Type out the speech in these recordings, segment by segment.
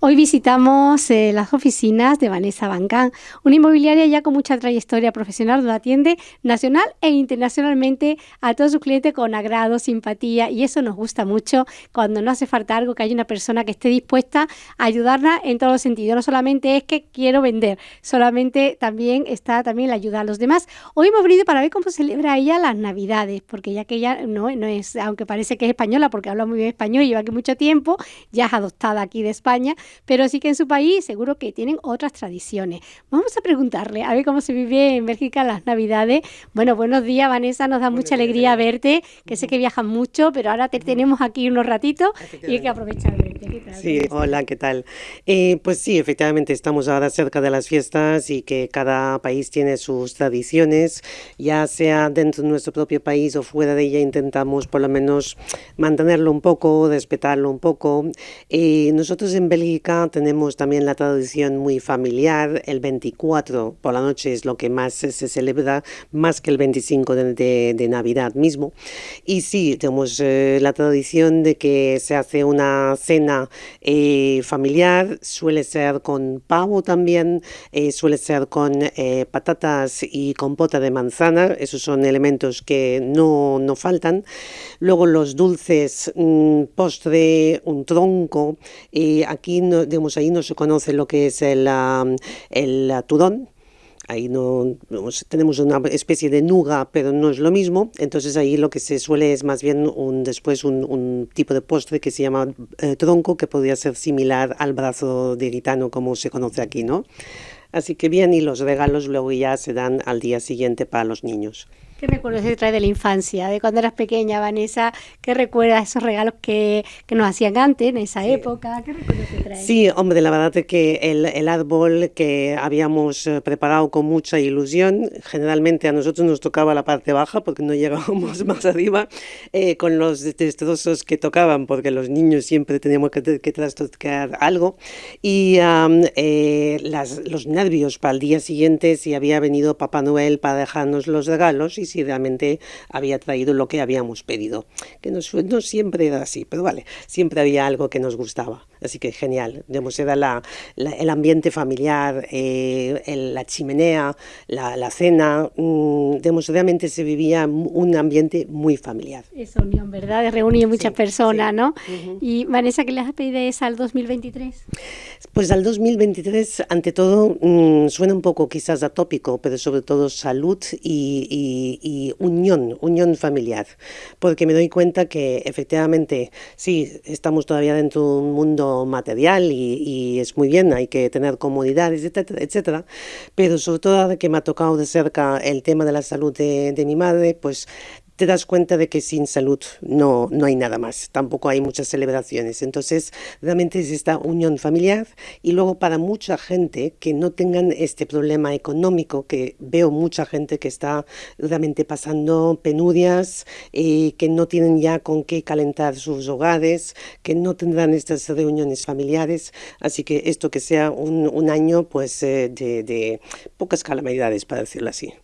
Hoy visitamos eh, las oficinas de Vanessa Bancán, una inmobiliaria ya con mucha trayectoria profesional donde atiende nacional e internacionalmente a todos sus clientes con agrado, simpatía y eso nos gusta mucho cuando no hace falta algo, que haya una persona que esté dispuesta a ayudarla en todos los sentidos. No solamente es que quiero vender, solamente también está también la ayuda a los demás. Hoy hemos venido para ver cómo celebra ella las Navidades, porque ya que ella no, no es, aunque parece que es española porque habla muy bien español y lleva aquí mucho tiempo, ya es adoptada aquí de España, pero sí que en su país seguro que tienen otras tradiciones. Vamos a preguntarle a ver cómo se vive en Bélgica las Navidades. Bueno, buenos días, Vanessa, nos da mucha alegría verte, que sé que viajas mucho, pero ahora te tenemos aquí unos ratitos y hay que aprovechar Sí, hola, ¿qué tal? Eh, pues sí, efectivamente estamos ahora cerca de las fiestas y que cada país tiene sus tradiciones, ya sea dentro de nuestro propio país o fuera de ella, intentamos por lo menos mantenerlo un poco, respetarlo un poco. Eh, nosotros en Bélgica tenemos también la tradición muy familiar, el 24 por la noche es lo que más se, celebra, más que el 25 de, de, Navidad mismo. Y sí, tenemos eh, la tradición de que se hace una cena eh, familiar, suele ser con pavo también, eh, suele ser con eh, patatas y compota de manzana, esos son elementos que no, no faltan. Luego los dulces, mm, postre, un tronco, aquí no, digamos, ahí no se conoce lo que es el, el turón, ahí no, tenemos una especie de nuga, pero no es lo mismo, entonces ahí lo que se suele es más bien un, después un, tipo de postre que se llama eh, tronco, que podría ser similar al brazo de gitano como se conoce aquí, ¿no? Así que bien, y los regalos luego ya se dan al día siguiente para los niños. ¿Qué recuerdos te trae de la infancia, de cuando eras pequeña, Vanessa? ¿Qué recuerdas esos regalos que, que nos hacían antes, en esa época? ¿Qué recuerdos te trae? Sí, hombre, la verdad es que el, el, árbol que habíamos eh, preparado con mucha ilusión, generalmente a nosotros nos tocaba la parte baja porque no llegábamos más arriba, eh, con los destrozos que tocaban, porque los niños siempre teníamos que, que trastocar algo, y eh, las, los nervios para el día siguiente si había venido Papá Noel para dejarnos los regalos, y si realmente había traído lo que habíamos pedido. Que no, no siempre era así, pero vale, siempre había algo que nos gustaba. Así que genial, digamos, era la, el ambiente familiar, eh, la chimenea, la, la cena, mmm, realmente se vivía un ambiente muy familiar. Esa unión, ¿verdad? Reunió muchas personas, ¿no? Y Vanessa, ¿qué le has pedido esa al 2023? Pues al 2023, ante todo, mmm, suena un poco quizás atópico, pero sobre todo salud y, y, y unión, unión familiar, porque me doy cuenta que efectivamente, sí, estamos todavía dentro de un mundo material y, es muy bien, hay que tener comodidades, etcétera, etcétera, pero sobre todo que me ha tocado de cerca el tema de la salud de mi madre, pues te das cuenta de que sin salud no, no hay nada más, tampoco hay muchas celebraciones. Entonces, realmente es esta unión familiar y luego para mucha gente que no tengan este problema económico, que veo mucha gente que está realmente pasando penurias, y eh, que no tienen ya con qué calentar sus hogares, que no tendrán estas reuniones familiares, así que esto que sea un, un año pues eh, de, de pocas calamidades, para decirlo así.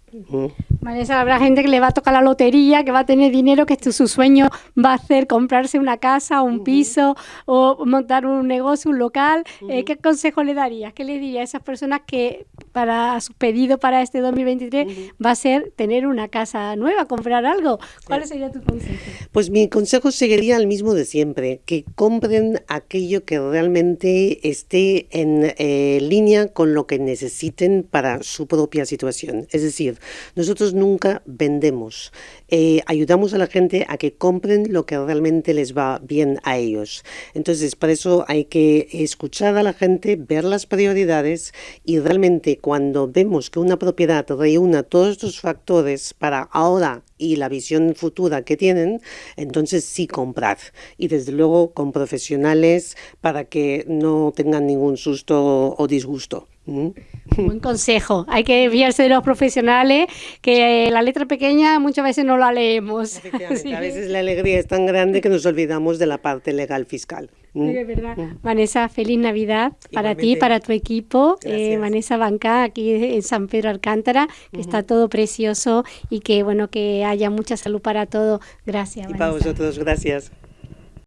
Vanessa, habrá gente que le va a tocar la lotería, que va a tener dinero, que su sueño va a hacer comprarse una casa, un piso o montar un negocio, un local. Eh, ¿Qué consejo le darías? ¿Qué le diría a esas personas que para su pedido para este 2023 va a ser tener una casa nueva, comprar algo? ¿Cuál sería tu consejo? Pues mi consejo seguiría el mismo de siempre, que compren aquello que realmente esté en eh, línea con lo que necesiten para su propia situación. Es decir, nosotros nunca vendemos, eh, ayudamos a la gente a que compren lo que realmente les va bien a ellos. Entonces, para eso hay que escuchar a la gente, ver las prioridades y realmente cuando vemos que una propiedad reúna todos estos factores para ahora y la visión futura que tienen, entonces sí comprar. Y desde luego con profesionales para que no tengan ningún susto o disgusto. Buen consejo. Hay que fiarse de los profesionales, que la letra pequeña muchas veces no la leemos. A veces la alegría es tan grande que nos olvidamos de la parte legal fiscal. Sí, es verdad. ¿Mm? Vanessa, feliz Navidad para ti, para tu equipo. Eh, Vanessa Banca, aquí en San Pedro Alcántara, que está todo precioso y que bueno que haya mucha salud para todo. Gracias. Y para vosotros, gracias.